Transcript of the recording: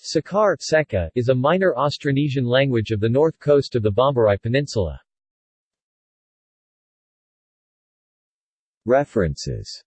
Sakar Seka, is a minor Austronesian language of the north coast of the Bombarai Peninsula. References